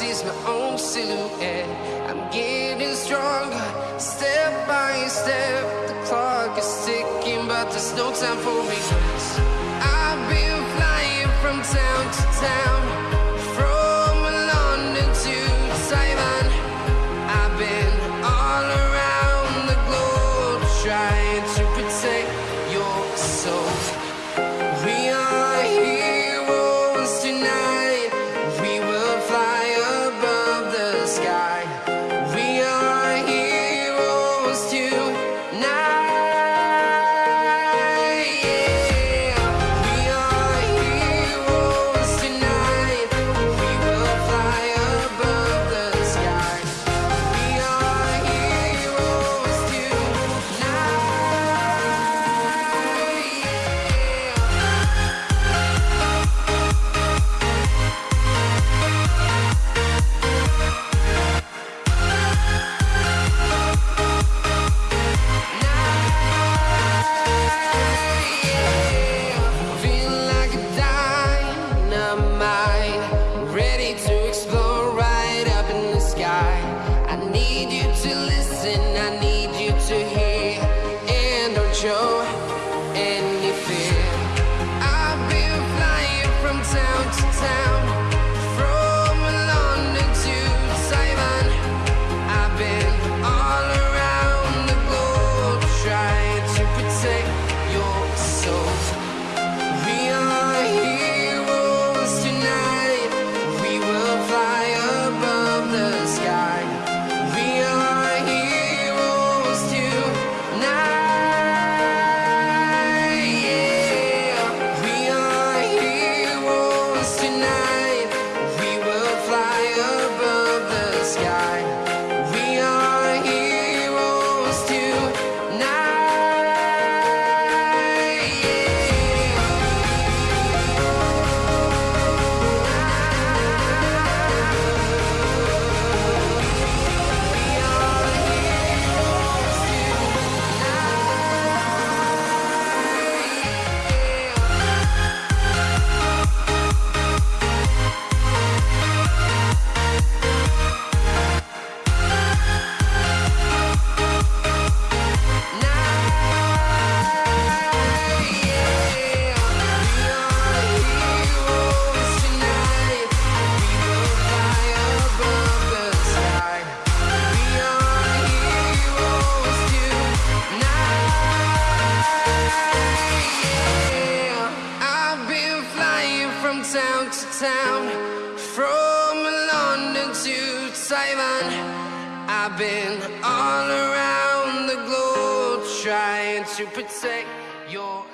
sees my own silhouette. I'm getting stronger, step by step. The clock is ticking, but there's no time for me. I've been flying from town to town. been all around the globe trying to protect your